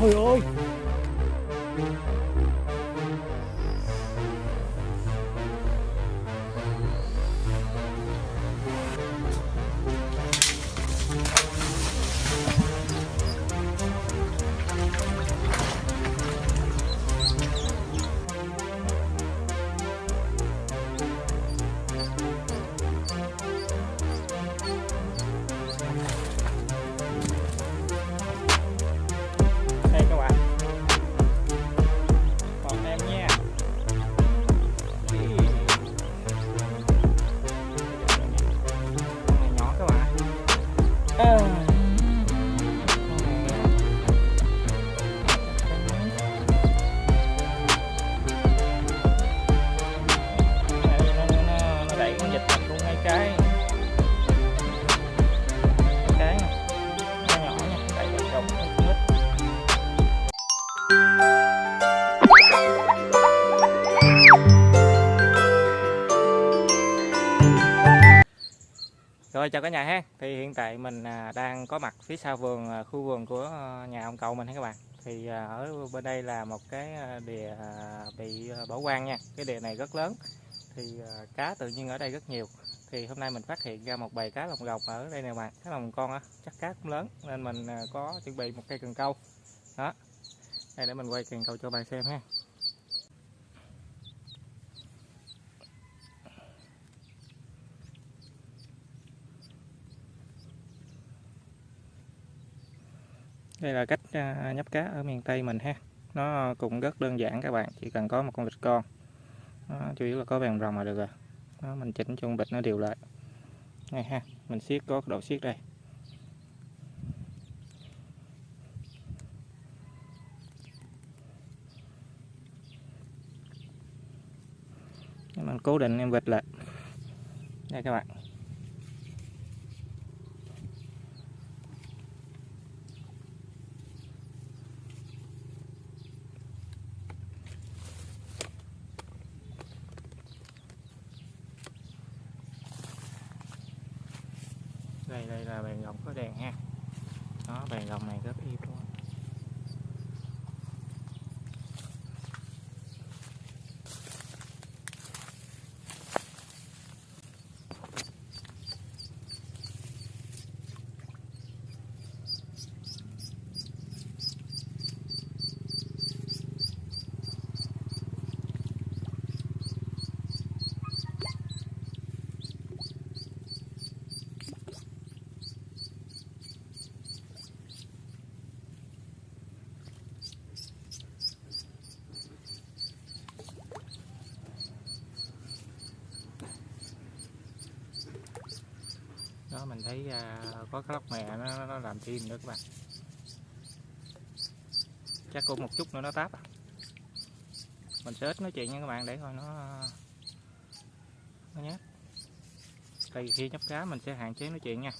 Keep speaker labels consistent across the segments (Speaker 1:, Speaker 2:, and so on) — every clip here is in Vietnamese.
Speaker 1: Trời ơi Rồi chào cả nhà ha. Thì hiện tại mình à, đang có mặt phía sau vườn à, khu vườn của à, nhà ông cậu mình ha các bạn. Thì ở bên đây là một cái đìa bị bỏ hoang nha. Cái đìa này rất lớn. Thì cá tự nhiên ở đây rất nhiều. Thì hôm nay mình phát hiện ra một bầy cá lồng gọc ở đây nè bạn. Cá lồng con á, chắc cá cũng lớn nên mình có chuẩn bị một cây cần câu. Đó. Đây để mình quay cần câu cho bạn xem ha. Đây là cách à, nhấp cá ở miền Tây mình ha. Nó cũng rất đơn giản các bạn, chỉ cần có một con vịt con. đó, chủ yếu là có vàng rồng là được rồi. Đó, mình chỉnh cho con vịt nó đều lại. Này ha, mình siết có độ siết đây. Mình cố định em vịt lại. Đây các bạn. Đây đây là bàn gồng có đèn ha. Đó bàn gồng này rất im luôn đó mình thấy à, có cái lóc mè nó, nó làm thêm nữa các bạn. Chắc cũng một chút nữa nó táp à. mình sẽ ít nói chuyện nha các bạn để coi nó nó nhát. Thì khi nhấp cá mình sẽ hạn chế nói chuyện nha.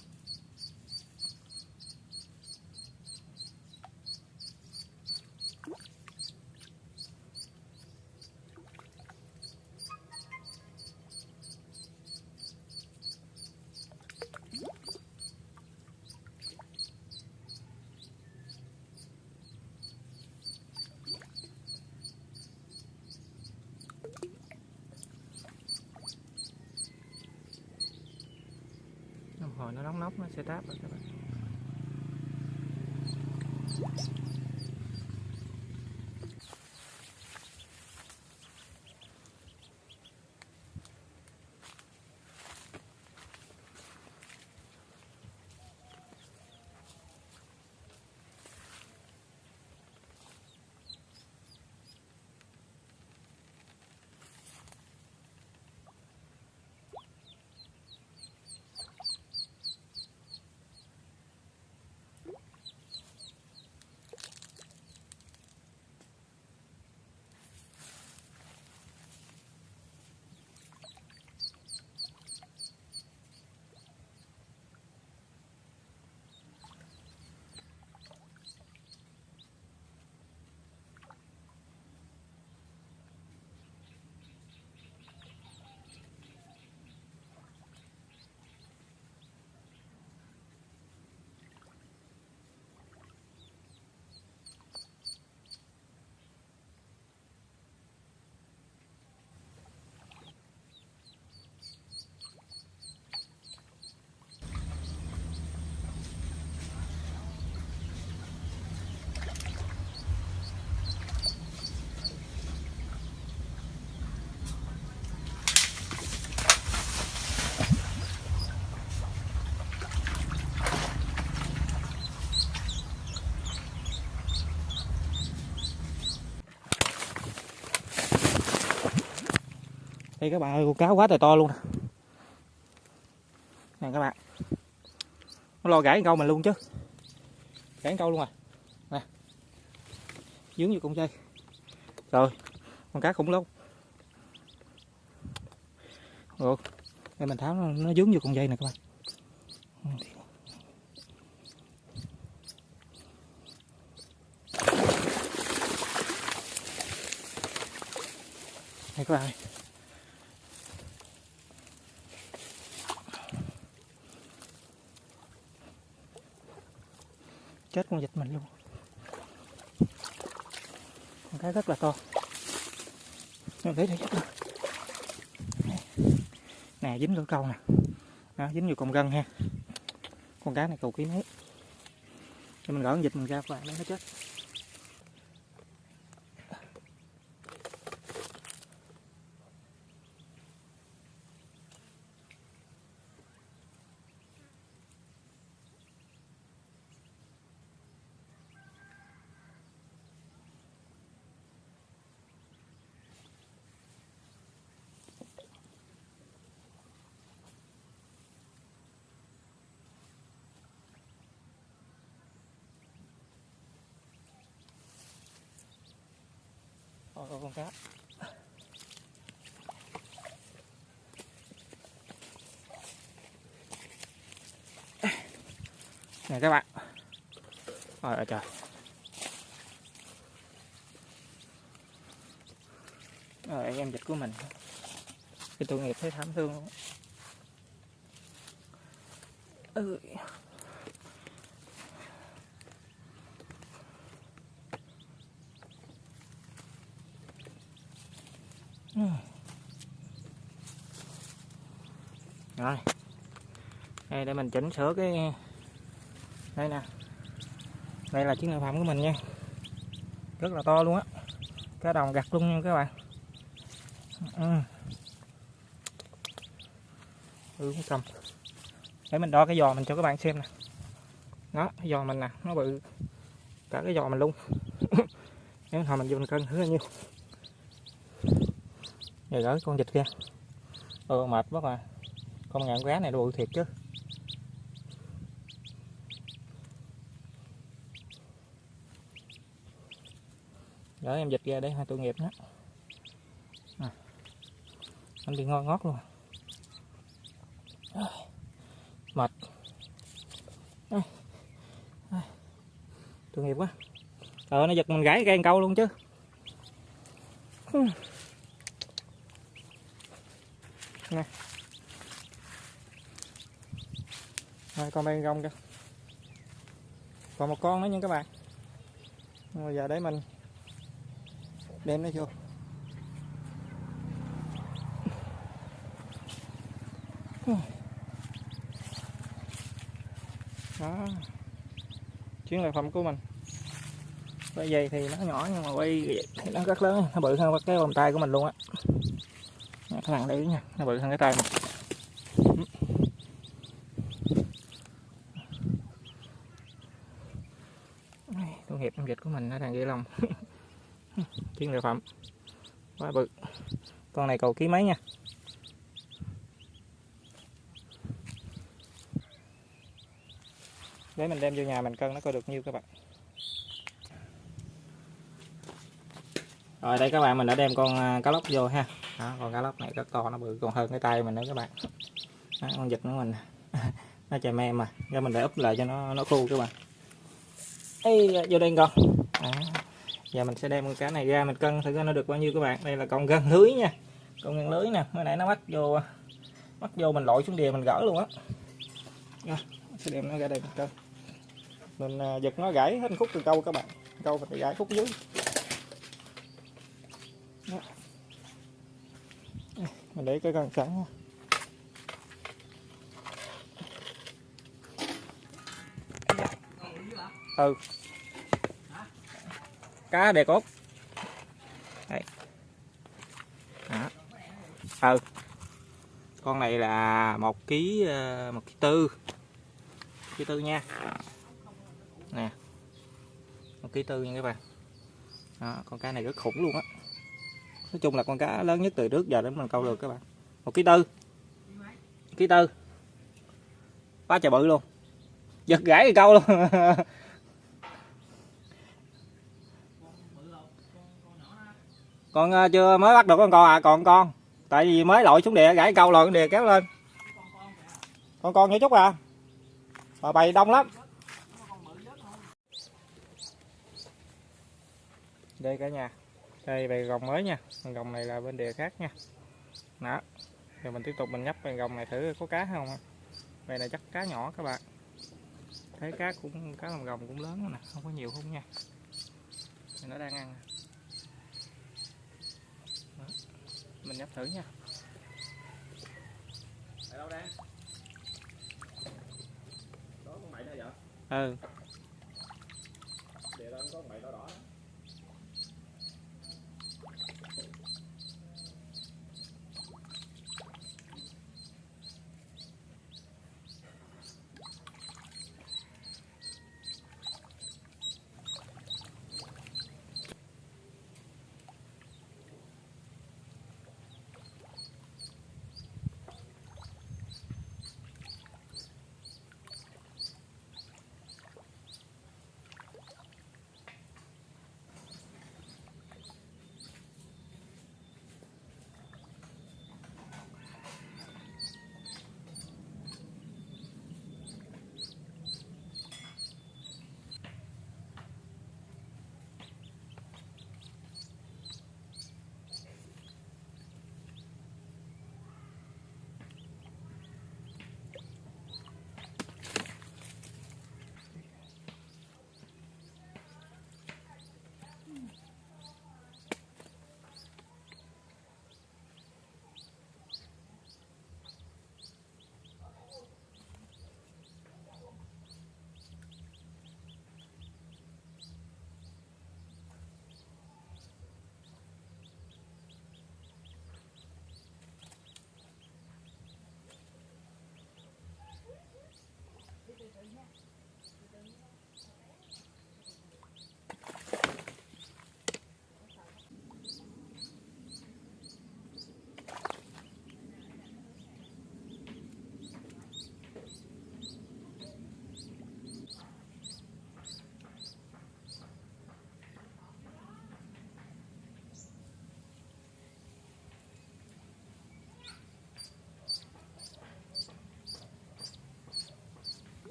Speaker 1: Hồi nó nóng nóc nó sẽ táp rồi các bạn. Đây các bạn ơi con cá quá trời to luôn nè. Nè các bạn. Nó lo gãy câu mình luôn chứ. Gãy câu luôn à. Nè. Dướng vô con dây. Rồi con cá khủng lắm. Rồi đây mình tháo nó, nó dướng vô con dây nè các bạn. Đây các bạn ơi. Chết con vịt mình luôn. Con cái rất là to. Mình lấy đây chết nè dính lỗ câu nè. Đó, dính vô con gân ha. Con cá này cầu ký mấy cho mình gỡ con vịt mình ra và nó chết. Ôi, con cá. Nè các bạn. Ôi trời. Rồi em dịch của mình. Cái tội nghiệp thấy thảm thương luôn ừ. Rồi. Đây, để mình chỉnh sửa cái, đây nè. Đây là chiếc lợi phẩm của mình nha. Rất là to luôn á. Cái đồng gặt luôn nha các bạn. Ừ. ừ cầm. Để mình đo cái giò mình cho các bạn xem nè. Đó, cái giò mình nè, nó bự. Cả cái giò mình luôn. Nếu hồi mình vô mình cân thử bao nhiêu. Rồi gỡ con vịt kia ừ mệt quá mà con ngạn cá này nó bự thiệt chứ để em dịch ra để hai tội nghiệp nhé à. anh bị ngon ngót luôn à. mệt à. À. tội nghiệp quá ờ nó giật mình gãy cây câu luôn chứ nè rồi, con đang rong kìa. Còn một con nữa nha các bạn. Bây giờ để mình đem nó vô. Đó. Chuyến lợi phẩm của mình. Quay dây thì nó nhỏ nhưng mà quay thì nó rất lớn. Nó bự hơn cái vòng tay của mình luôn á. Các bạn để ý nha, nó bự hơn cái tay mình tội nghiệp con vịt của mình nó đang ghê lòng chiến lợi phẩm. Quá bự. Con này cầu ký mấy nha? Để mình đem vô nhà mình cân nó coi được nhiêu các bạn. Rồi đây các bạn mình đã đem con à, cá lóc vô ha. Đó, con cá lóc này rất to nó bự còn hơn cái tay mình nữa các bạn. Đó, con vịt của mình nó chè me mà. Cho mình để úp lại cho nó nó khô các bạn. Ê, vô đây con. Đó giờ mình sẽ đem con cá này ra, mình cân thử coi nó được bao nhiêu các bạn. Đây là con gân lưới nha. Con gân lưới nè, mới nãy nó bắt vô bắt vô mình lội xuống đìa mình gỡ luôn á. Sẽ đem nó ra đây mình cân. Mình à, giật nó gãy hết khúc từ câu các bạn. Câu phải gãy khúc dưới. Đó. mình để cái cần sẵn nha. Ừ cá đề cốt. Đây đó. Ừ. Con này là một ký ờ, một ký tư. Ký tư nha. Nè. Một ký tư nha các bạn. Đó, con cá này rất khủng luôn á. Nói chung là con cá lớn nhất từ trước giờ đến mình câu được các bạn. Một ký tư. Ký tư. Quá trời bự luôn. Giật gãy thì câu luôn. con ờ, chưa mới bắt được con con à? Còn con? Tại vì mới lội xuống đìa gãy câu lội đìa kéo lên. Con con nhỏ chút à. Mà bầy đông lắm. Đây cả nhà. Đây, bầy gồng mới nha. Gồng này là bên đìa khác nha. Đó. Giờ mình tiếp tục mình nhấp bầy gồng này thử có cá không đây là chắc cá nhỏ các bạn. Thấy cá cũng, cá lồng gồng cũng lớn nè, không có nhiều không nha. Nó đang ăn đó mình nhấp thử nha. Ở đâu đang đó con mày đó vậy? Ừ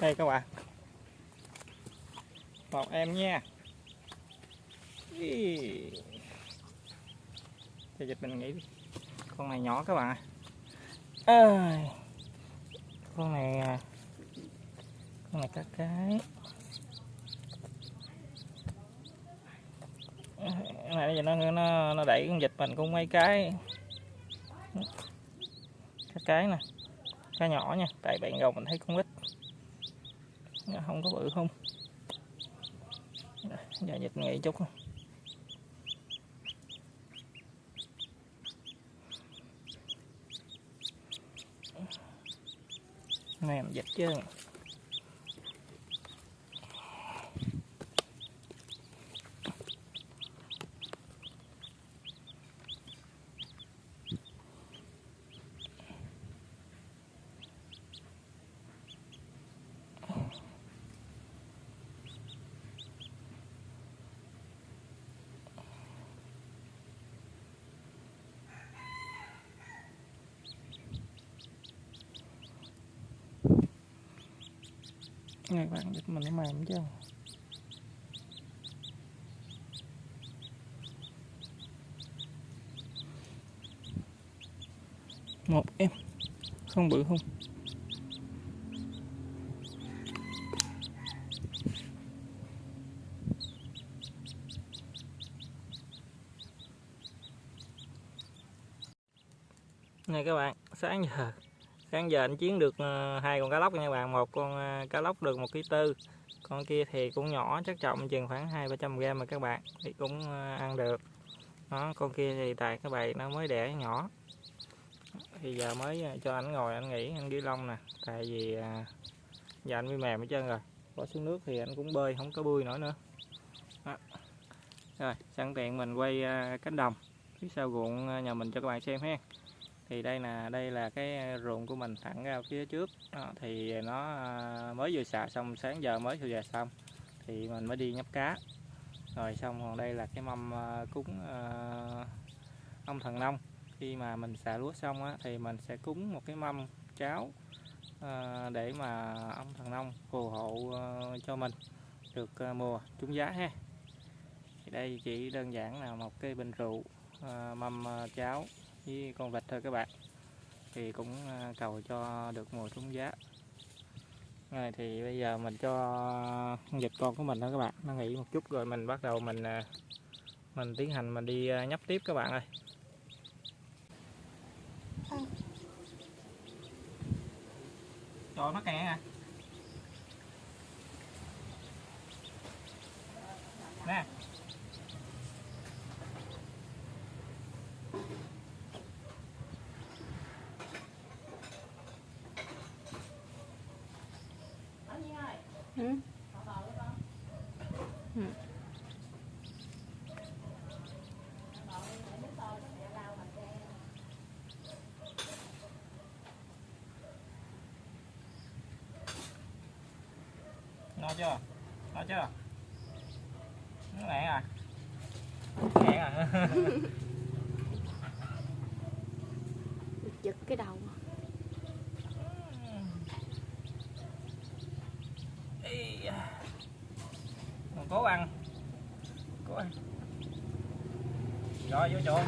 Speaker 1: đây các bạn. Một em nha. Ý. cho dịch mình nghĩ đi. con này nhỏ các bạn à, con này con này các cái. Cái này giờ nó nó nó đẩy con dịch mình cũng mấy cái. Các cái nè. Cá nhỏ nha. Tại bạn gầu mình thấy con ít Dạ, không có bự không? Giờ dịch nghỉ chút không? Mềm dịch chứ. Này bạn biết mình nó mềm chứ. Một em Không bự không. Này các bạn, sáng giờ sáng giờ anh chiến được ờ, hai con cá lóc nha bạn. Một con ờ, cá lóc được một ký tư. Con kia thì cũng nhỏ chắc trọng chừng khoảng hai ba trăm gram mà các bạn. Thì cũng ờ, ăn được. Đó, con kia thì tại cái bầy nó mới đẻ nhỏ. Thì giờ mới cho anh ngồi, anh nghỉ, anh ghi lông nè. Tại vì giờ anh bị mềm hết trơn rồi. Bỏ xuống nước thì anh cũng bơi, không có bơi nổi nữa. Rồi, sẵn tiện mình quay cánh đồng. Phía sau ruộng nhà mình cho các bạn xem ha thì đây là đây là cái ờ, ruộng của mình thẳng ra phía trước. Đó, thì nó ờ, mới vừa xạ xong sáng giờ mới vừa xong thì mình mới đi nhấp cá. Rồi xong còn đây là cái mâm ờ, cúng ông thần nông. Khi mà mình xạ lúa xong á, thì mình sẽ cúng một cái mâm cháo để mà ông thần nông phù hộ cho mình được mùa trúng giá ha. Thì đây chỉ đơn giản là một cái bình rượu mâm cháo với con vịt thôi các bạn. Thì cũng à, cầu cho được mùa trúng giá. Rồi thì bây giờ mình cho vịt con của mình đó các bạn. Nó nghỉ một chút rồi mình bắt đầu mình à, mình tiến hành mình đi à, nhấp tiếp các bạn ơi. Cho nó kẹt à ngon chưa? Ngon chưa? Nó ngẹn à? Ngẹn à?
Speaker 2: Giật cái đầu.
Speaker 1: Cố ăn. Cố ăn. Rồi vô chỗ